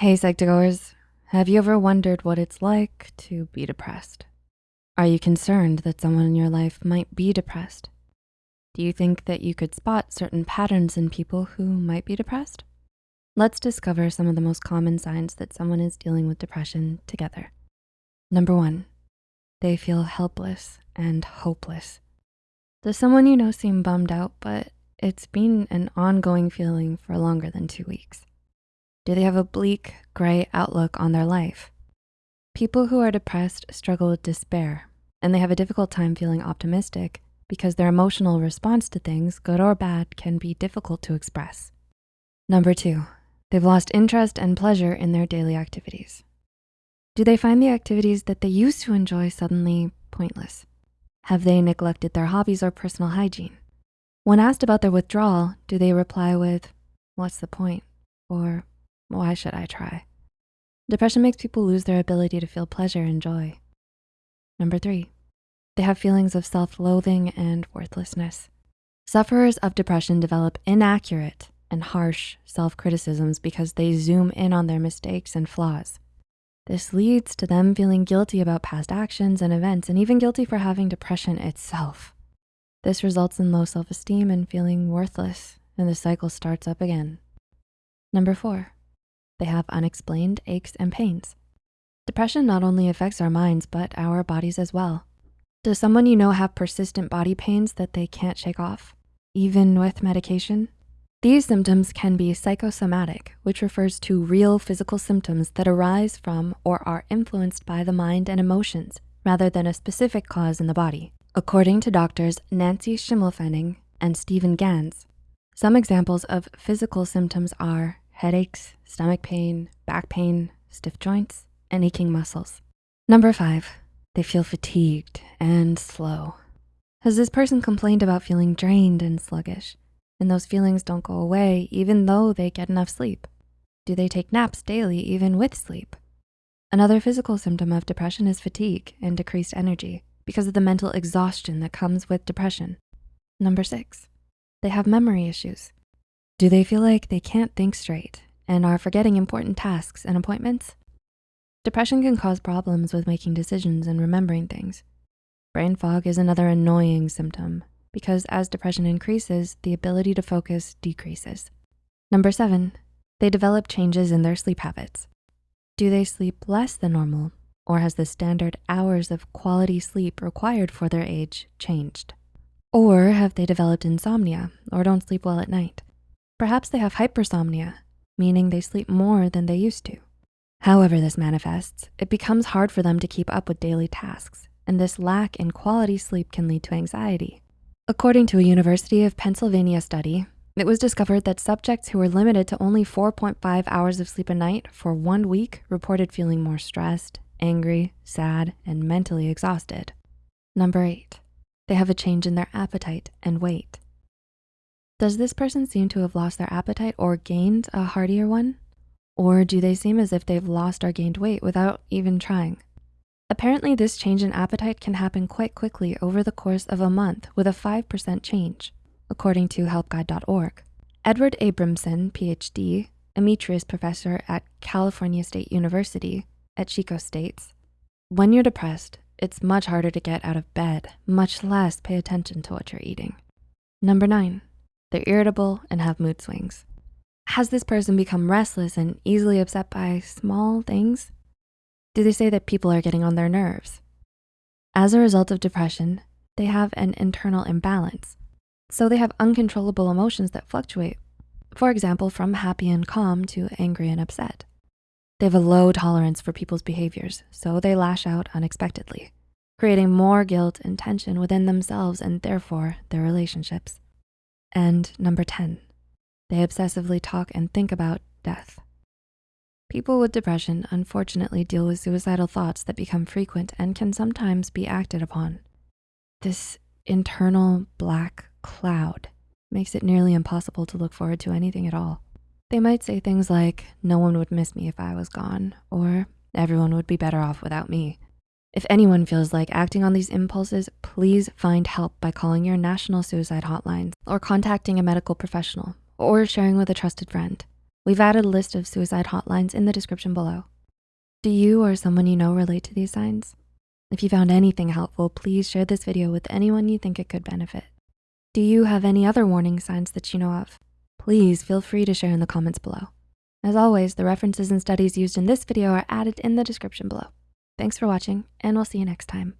Hey, Psych2Goers. Have you ever wondered what it's like to be depressed? Are you concerned that someone in your life might be depressed? Do you think that you could spot certain patterns in people who might be depressed? Let's discover some of the most common signs that someone is dealing with depression together. Number one, they feel helpless and hopeless. Does someone you know seem bummed out, but it's been an ongoing feeling for longer than two weeks? Do they have a bleak, gray outlook on their life? People who are depressed struggle with despair, and they have a difficult time feeling optimistic because their emotional response to things, good or bad, can be difficult to express. Number two, they've lost interest and pleasure in their daily activities. Do they find the activities that they used to enjoy suddenly pointless? Have they neglected their hobbies or personal hygiene? When asked about their withdrawal, do they reply with, what's the point? Or why should I try? Depression makes people lose their ability to feel pleasure and joy. Number three, they have feelings of self-loathing and worthlessness. Sufferers of depression develop inaccurate and harsh self-criticisms because they zoom in on their mistakes and flaws. This leads to them feeling guilty about past actions and events and even guilty for having depression itself. This results in low self-esteem and feeling worthless and the cycle starts up again. Number four, they have unexplained aches and pains. Depression not only affects our minds, but our bodies as well. Does someone you know have persistent body pains that they can't shake off, even with medication? These symptoms can be psychosomatic, which refers to real physical symptoms that arise from or are influenced by the mind and emotions rather than a specific cause in the body. According to doctors Nancy Schimmelpfennig and Stephen Gans, some examples of physical symptoms are headaches, stomach pain, back pain, stiff joints, and aching muscles. Number five, they feel fatigued and slow. Has this person complained about feeling drained and sluggish? And those feelings don't go away even though they get enough sleep? Do they take naps daily even with sleep? Another physical symptom of depression is fatigue and decreased energy because of the mental exhaustion that comes with depression. Number six, they have memory issues. Do they feel like they can't think straight and are forgetting important tasks and appointments? Depression can cause problems with making decisions and remembering things. Brain fog is another annoying symptom because as depression increases, the ability to focus decreases. Number seven, they develop changes in their sleep habits. Do they sleep less than normal or has the standard hours of quality sleep required for their age changed? Or have they developed insomnia or don't sleep well at night? Perhaps they have hypersomnia, meaning they sleep more than they used to. However this manifests, it becomes hard for them to keep up with daily tasks, and this lack in quality sleep can lead to anxiety. According to a University of Pennsylvania study, it was discovered that subjects who were limited to only 4.5 hours of sleep a night for one week reported feeling more stressed, angry, sad, and mentally exhausted. Number eight, they have a change in their appetite and weight. Does this person seem to have lost their appetite or gained a heartier one? Or do they seem as if they've lost or gained weight without even trying? Apparently this change in appetite can happen quite quickly over the course of a month with a 5% change, according to helpguide.org. Edward Abramson, PhD, Emeritus professor at California State University at Chico states, when you're depressed, it's much harder to get out of bed, much less pay attention to what you're eating. Number nine, they're irritable and have mood swings. Has this person become restless and easily upset by small things? Do they say that people are getting on their nerves? As a result of depression, they have an internal imbalance. So they have uncontrollable emotions that fluctuate. For example, from happy and calm to angry and upset. They have a low tolerance for people's behaviors, so they lash out unexpectedly, creating more guilt and tension within themselves and therefore their relationships. And number 10, they obsessively talk and think about death. People with depression unfortunately deal with suicidal thoughts that become frequent and can sometimes be acted upon. This internal black cloud makes it nearly impossible to look forward to anything at all. They might say things like, no one would miss me if I was gone, or everyone would be better off without me. If anyone feels like acting on these impulses, please find help by calling your national suicide hotline or contacting a medical professional or sharing with a trusted friend. We've added a list of suicide hotlines in the description below. Do you or someone you know relate to these signs? If you found anything helpful, please share this video with anyone you think it could benefit. Do you have any other warning signs that you know of? Please feel free to share in the comments below. As always, the references and studies used in this video are added in the description below. Thanks for watching, and we'll see you next time.